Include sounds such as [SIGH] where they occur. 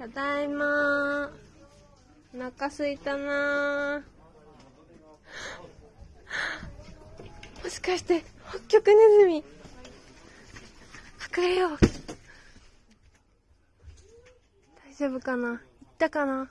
ただいまお腹すいたな [GASPS] もしかして北極ネズミ。隠れよう。大丈夫かな？行ったかな？